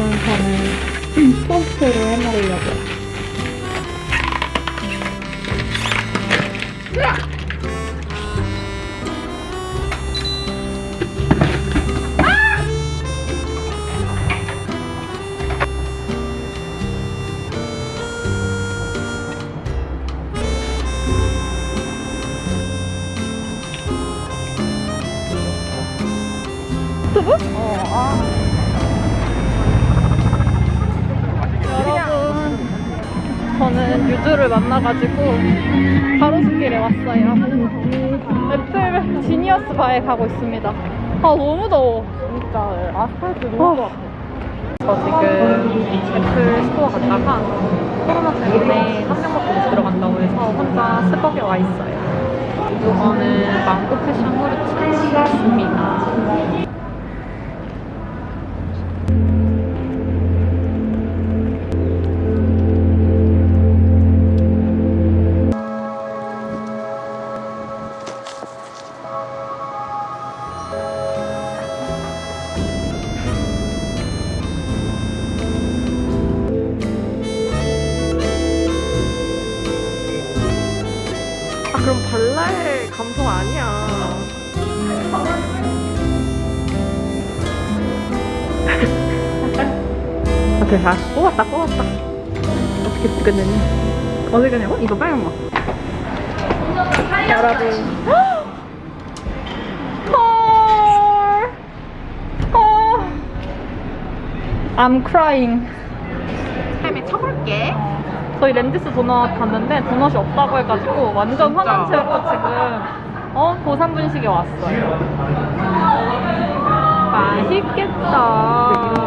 저는 토스트로 해먹으려고요. 유튜브? 어, 아. 여러분, 저는 유주를 만나가지고 가로수길에 왔어요. 애플 Genius Bar에 가고 있습니다. 아, 너무 더워. 진짜 아스팔트 아. 너무 좋아. 저 지금 애플 스토어 갔다가 코로나 때문에 한 명밖에 못 들어간다고 해서 혼자 스벅에 와 있어요. 이거는 망고 패션 후르츠 입니다. 오케이, 다 뽑았다, 뽑았다. 어떻게 끝내니? 어디 가냐고? 이거 빨간 거. 여러분. 헐. 어. I'm crying. 타임에 쳐볼게. 저희 랜디스 도넛 갔는데 도넛이 없다고 해가지고 완전? 화난 채로 지금 어 고산분식에 왔어요. 맛있겠다.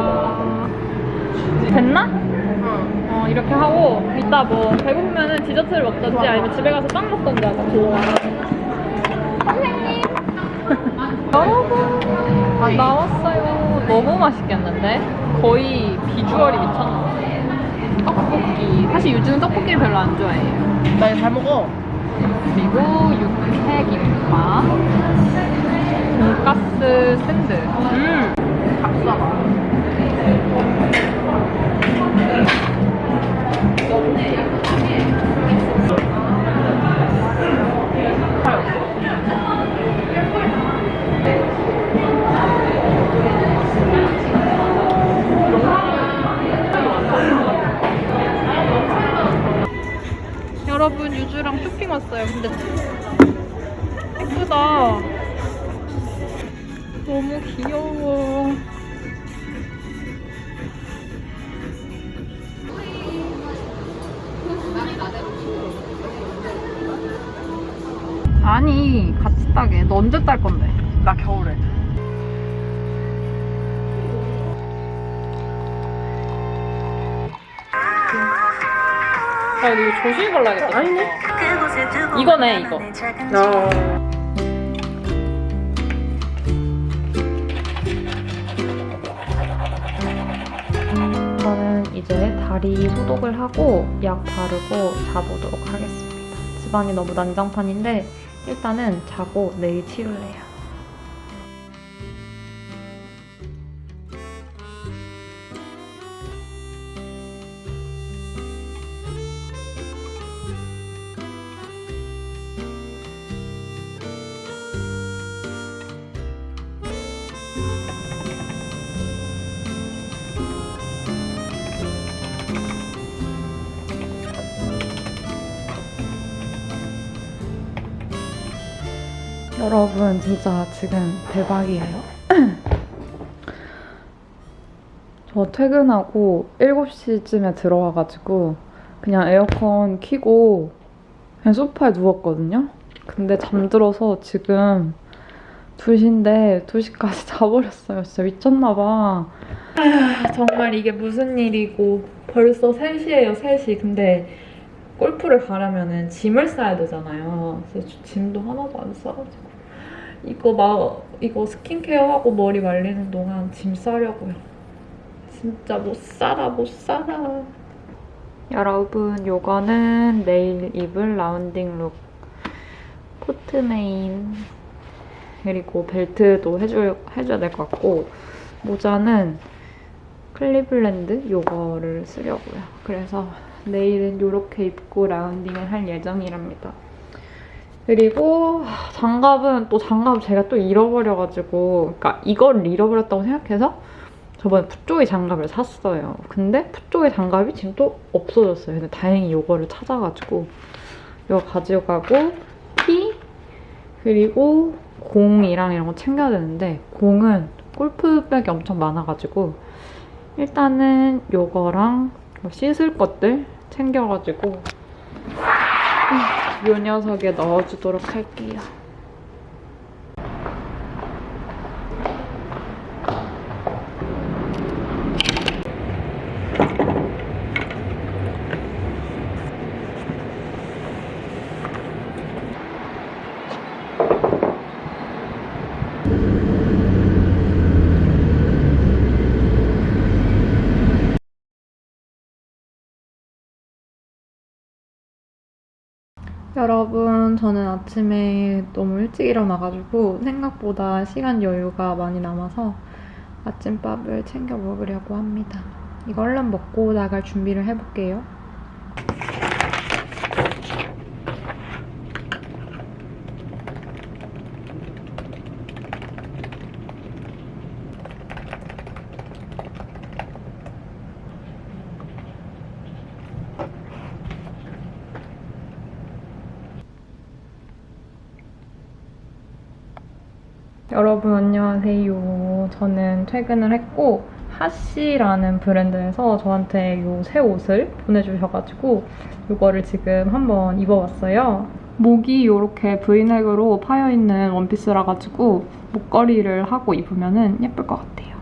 됐나? 응. 어 이렇게 하고 이따 뭐 배고프면은 디저트를 먹던지 아니면 집에 가서 빵 먹던지 하자. 좋아. 선생님. 여러분 나왔어요. 너무 맛있겠는데? 거의 비주얼이 미쳤나? 떡볶이. 사실 유주는 떡볶이를 별로 안 좋아해요. 나 이거 잘 먹어. 그리고 육회김밥, 돈가스 샌드. 음. 닭사과. 여러분 유주랑 쇼핑 왔어요. 근데 예쁘다. 너무 귀여워. 아니 같이 따게. 너 언제 딸 건데? 나 겨울에. 아 이거 조심히 발라야겠다. 아니네. 이거네 이거. 어. 저는 이제 다리 소독을 하고 약 바르고 자보도록 하겠습니다. 집안이 너무 난장판인데 일단은 자고 내일 치울래요. 여러분 진짜 지금 대박이에요. 저 퇴근하고 7시쯤에 들어와가지고 그냥 에어컨 켜고 그냥 소파에 누웠거든요. 근데 잠들어서 지금 2시인데 2시까지 자버렸어요. 진짜 미쳤나봐. 정말 이게 무슨 일이고 벌써 3시예요 3시. 근데 골프를 가려면은 짐을 싸야 되잖아요. 그래서 저 짐도 하나도 안 싸가지고 이거 막 이거 skincare하고 머리 말리는 동안 짐 싸려고요. 진짜 못 살아 못 살아. 여러분 요거는 내일 입을 rounding look 코트 메인 그리고 벨트도 해줄, 해줘야 될 것 같고 모자는 클리블랜드 요거를 쓰려고요. 그래서 내일은 이렇게 입고 라운딩을 할 예정이랍니다. 그리고 장갑은 또 장갑 제가 또 잃어버려가지고 그러니까 이걸 잃어버렸다고 생각해서 저번에 푸조이 장갑을 샀어요. 근데 푸조이 장갑이 지금 또 없어졌어요. 근데 다행히 이거를 찾아가지고 이거 가져가고 티 그리고 공이랑 이런 거 챙겨야 되는데 공은 골프백이 엄청 많아가지고 일단은 요거랑 뭐 씻을 것들 챙겨가지고 이 녀석에 넣어주도록 할게요. 여러분, 저는 아침에 너무 일찍 일어나가지고 생각보다 시간 여유가 많이 남아서 아침밥을 챙겨 먹으려고 합니다. 이거 얼른 먹고 나갈 준비를 해볼게요. 여러분 안녕하세요. 저는 퇴근을 했고 하시라는 브랜드에서 저한테 이 새 옷을 보내주셔가지고 이거를 지금 한번 입어봤어요. 목이 이렇게 브이넥으로 파여있는 원피스라 가지고 목걸이를 하고 입으면 예쁠 것 같아요.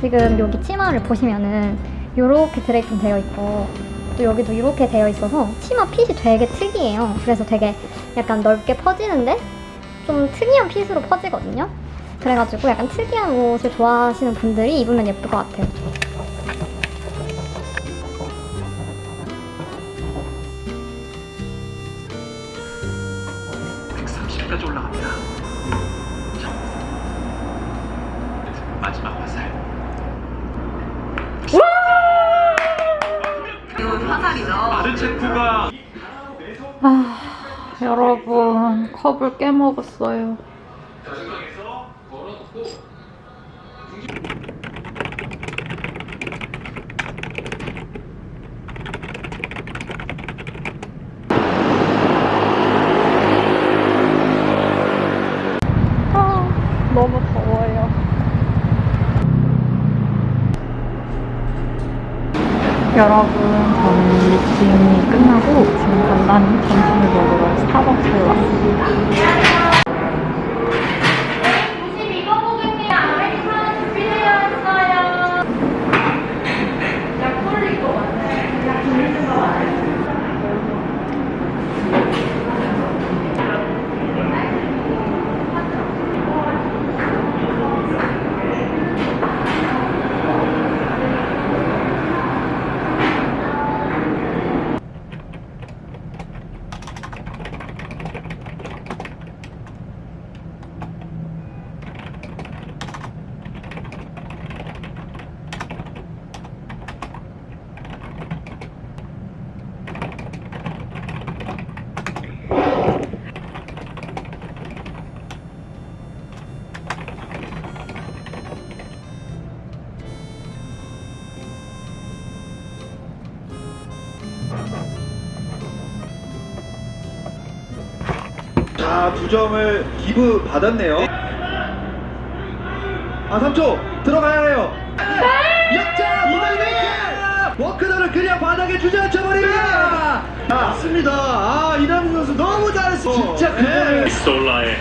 지금 여기 치마를 보시면은 이렇게 드레이핑 되어 있고 또 여기도 이렇게 되어 있어서 치마 핏이 되게 특이해요. 그래서 되게 약간 넓게 퍼지는데 좀 특이한 핏으로 퍼지거든요. 그래가지고 약간 특이한 옷을 좋아하시는 분들이 입으면 예쁠 것 같아요. 아, 여러분 컵을 깨먹었어요. 아, 너무 더워요. 여러분, 저는 미팅이 지금 간단히 점심을 먹으러 스타벅스에 왔습니다. 자, 두 점을 기부 받았네요. 아, 3초 들어가야 해요. 역전! 이달리! 워크너를 그냥 바닥에 주저앉혀 버립니다. 맞습니다. 아, 이남준 선수 너무 잘했어. 진짜 그거를 솔라의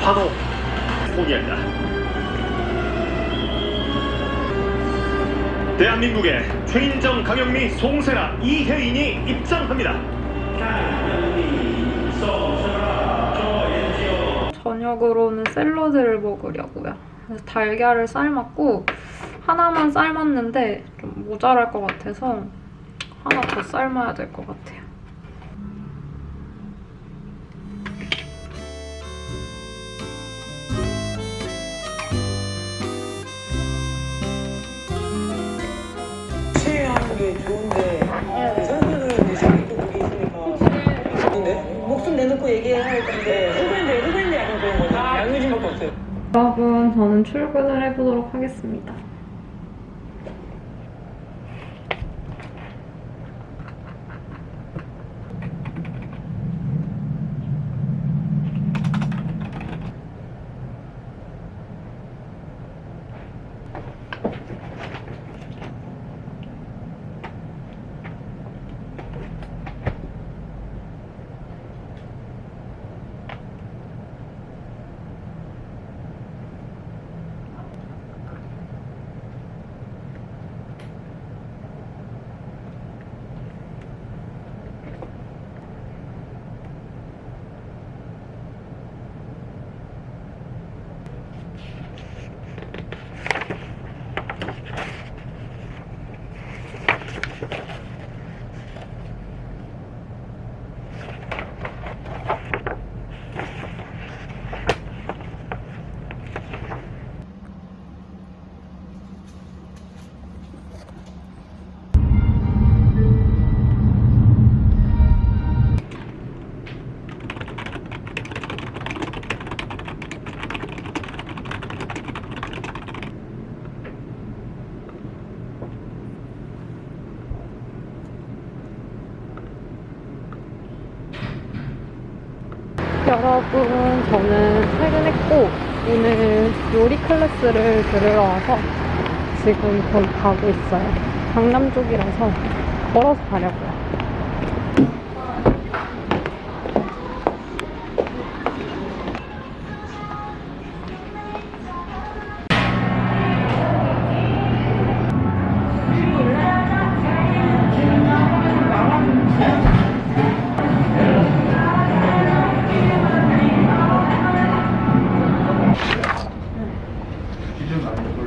환호 포기한다. 대한민국의 최인정, 강영미, 송세라, 이혜인이 입장합니다. 저녁으로는 샐러드를 먹으려고요. 그래서 달걀을 삶았고 하나만 삶았는데 좀 모자랄 것 같아서 하나 더 삶아야 될 것 같아요. 좋은데 그 사람들은 이제 자기 또 그게 있으니까 근데 목숨 내놓고 얘기해야 할 건데 여러분, 저는 출근을 해보도록 하겠습니다. 여러분, 저는 퇴근했고, 오늘 요리 클래스를 들으러 와서 지금 거기 가고 있어요. 강남 쪽이라서 걸어서 가려고요.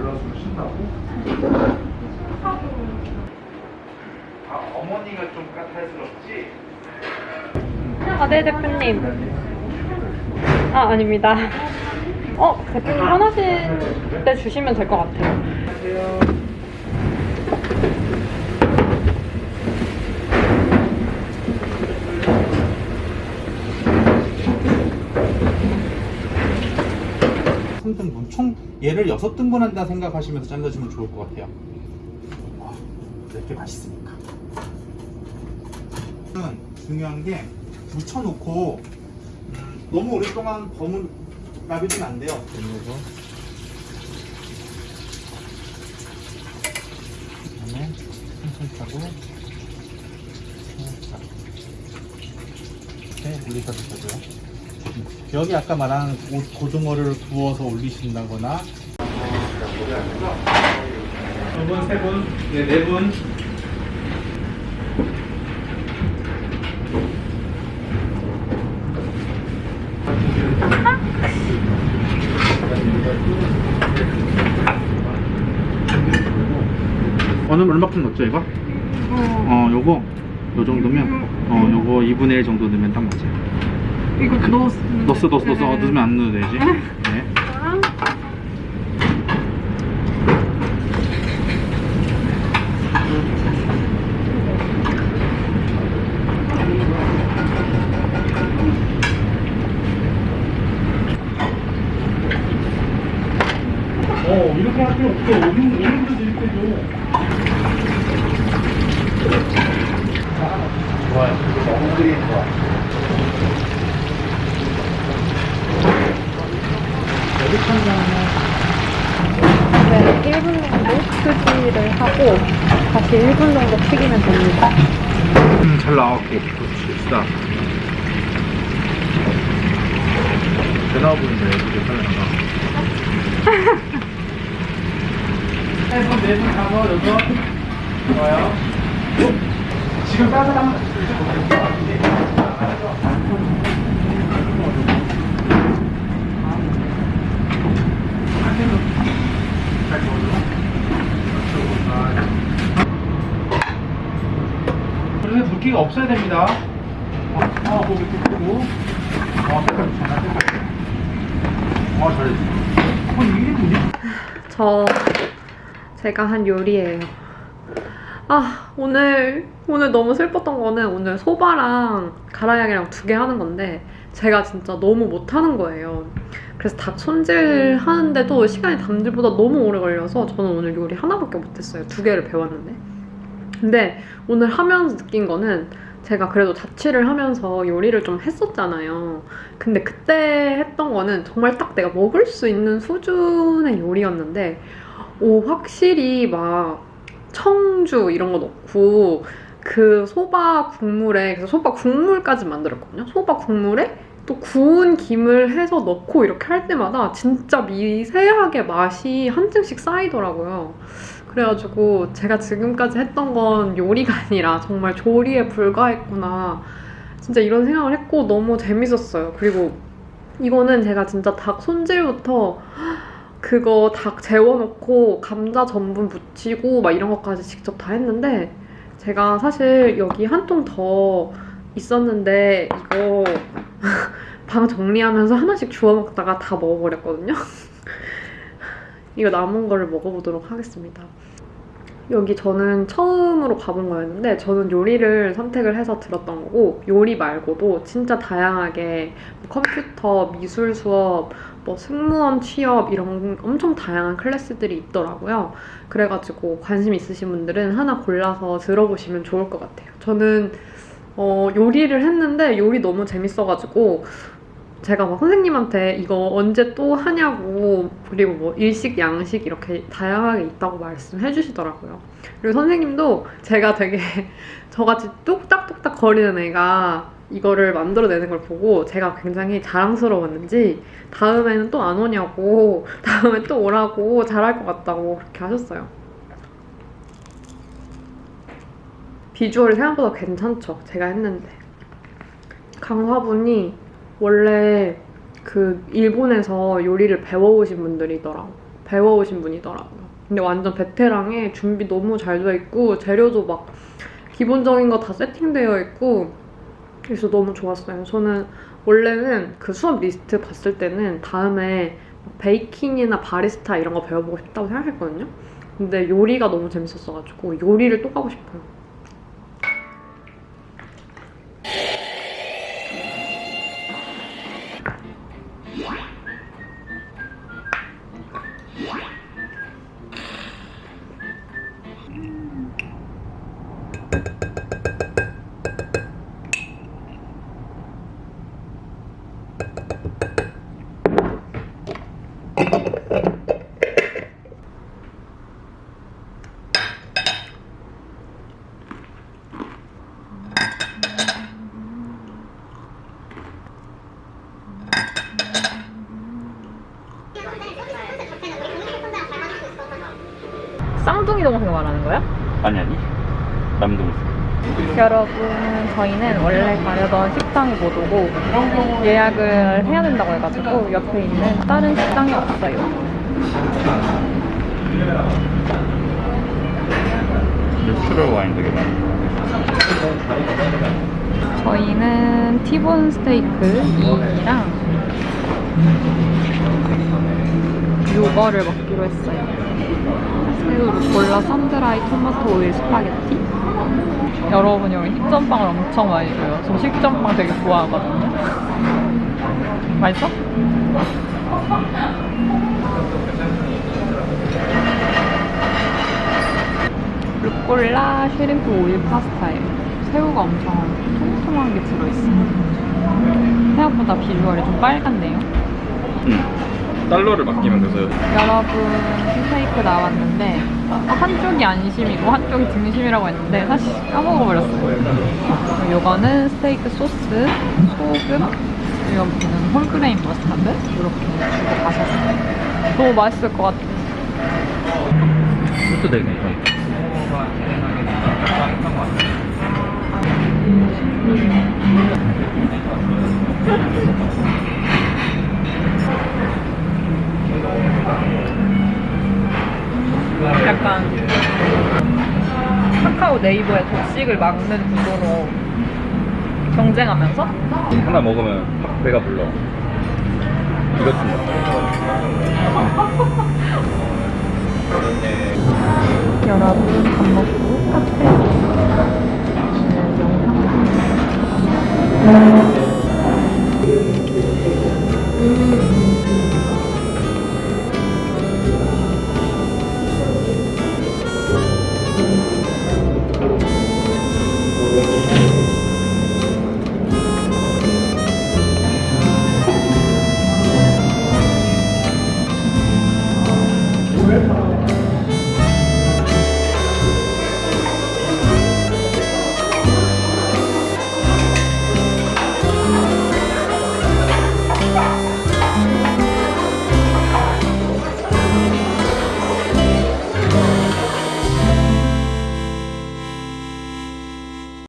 골라서 신나고. 아 어머니가 좀 까탈스럽지? 아, 네, 대표님. 아, 아닙니다. 어, 대표님 편하실 때 주시면 될 것 같아요. 안녕하세요. 삼등분총 얘를 여섯 등분 한다 생각하시면서 잘라주면 좋을 것 같아요. 와, 이렇게 맛있으니까. 는 중요한 게 묻혀놓고 음, 너무 오랫동안 버무 놔두면 안 돼요. 그다음에 천천히 하고 살짝 이렇게 주셔도요. 여기 아까 말한 고- 고등어를 구워서 올리신다거나 두 분, 세 분, 네, 네 분. 어느 얼마큼 넣었죠 이거? 어, 요거 요 정도면 어, 요거 2분의 1 정도 넣으면 딱 맞아요. 이거 넣었어. 넣었어 넣었어 어, 넣으면 안 넣어도 되지 네. 4분 정도 수지를 하고 다시 1분 정도 튀기면 됩니다. 음, 잘 나왔고, 좋지, 싸. 잘 나와 보이는데, 이렇게 잘 나와. 3분, 4분, 가서, 좋아요. 지금 딴 사람은 안 되는 그래서 붓기가 없어야 됩니다. 어, 어 고기 뚝 끄고. 어, 색깔 좋잖아, 색깔. 어, 잘했어. 어, 이게 뭐지? 저 제가 한 요리예요. 아 오늘 오늘 너무 슬펐던 거는 오늘 소바랑 가라양이랑 두 개 하는 건데 제가 진짜 너무 못하는 거예요. 그래서 닭 손질 하는데도 시간이 남들보다 너무 오래 걸려서 저는 오늘 요리 하나밖에 못했어요. 두 개를 배웠는데. 근데 오늘 하면서 느낀 거는 제가 그래도 자취를 하면서 요리를 좀 했었잖아요. 근데 그때 했던 거는 정말 딱 내가 먹을 수 있는 수준의 요리였는데, 오, 확실히 막 청주 이런 거 넣고, 그 소바 국물에, 그래서 소바 국물까지 만들었거든요. 소바 국물에 또 구운 김을 해서 넣고 이렇게 할 때마다 진짜 미세하게 맛이 한 층씩 쌓이더라고요. 그래가지고 제가 지금까지 했던 건 요리가 아니라 정말 조리에 불과했구나. 진짜 이런 생각을 했고 너무 재밌었어요. 그리고 이거는 제가 진짜 닭 손질부터 그거 닭 재워놓고 감자 전분 무치고 막 이런 것까지 직접 다 했는데 제가 사실 여기 한 통 더 있었는데 이거 방 정리하면서 하나씩 주워 먹다가 다 먹어버렸거든요. 이거 남은 거를 먹어보도록 하겠습니다. 여기 저는 처음으로 가본 거였는데 저는 요리를 선택을 해서 들었던 거고 요리 말고도 진짜 다양하게 뭐 컴퓨터, 미술 수업, 뭐 승무원 취업 이런 엄청 다양한 클래스들이 있더라고요. 그래가지고 관심 있으신 분들은 하나 골라서 들어보시면 좋을 것 같아요. 저는 어, 요리를 했는데 요리 너무 재밌어가지고 제가 막 선생님한테 이거 언제 또 하냐고 그리고 뭐 일식, 양식 이렇게 다양하게 있다고 말씀해 주시더라고요. 그리고 선생님도 제가 되게 저같이 뚝딱뚝딱 거리는 애가 이거를 만들어내는 걸 보고 제가 굉장히 자랑스러웠는지 다음에는 또 안 오냐고 다음에 또 오라고 잘할 것 같다고 그렇게 하셨어요. 비주얼이 생각보다 괜찮죠. 제가 했는데. 강화분이 원래 그 일본에서 요리를 배워오신 분들이더라고. 배워오신 분이더라고요. 근데 완전 베테랑에 준비 너무 잘 돼 있고 재료도 막 기본적인 거 다 세팅되어 있고 그래서 너무 좋았어요. 저는 원래는 그 수업 리스트 봤을 때는 다음에 베이킹이나 바리스타 이런 거 배워보고 싶다고 생각했거든요. 근데 요리가 너무 재밌었어가지고 요리를 또 가고 싶어요. 쌍둥이 동생 말하는 거야? 아니 아니 남동생 여러분, 저희는 원래 가려던 식당이 못 오고 예약을 해야 된다고 해가지고 옆에 있는 다른 식당에 왔어요. natural 와인 되게 많아 저희는 티본 스테이크 2인이랑 요거를 먹기로 했어요. 새우 루꼴라 sun-dried 토마토 오일 스파게티. 여러분 여기 식전빵을 엄청 많이 줘요. 저 식전빵 되게 좋아하거든요. 맛있어? 루꼴라 shrimp 오일 파스타예요. 새우가 엄청 통통한 게 들어있어요. 생각보다 비주얼이 좀 빨갛네요. 응 달러를 맡기면 돼서 여러분 스테이크 나왔는데 한쪽이 안심이고 한쪽이 등심이라고 했는데 사실 까먹어버렸어요. 요거는 스테이크 소스, 소금, 여기는 whole grain mustard 이렇게 주고 가셨어요. 너무 맛있을 것 같아요. 소스 되게 괜 약간 카카오 네이버의 독식을 막는 구조로 경쟁하면서? 하나 먹으면 확 배가 불러. 이것좀 여러분 밥 먹고 카페.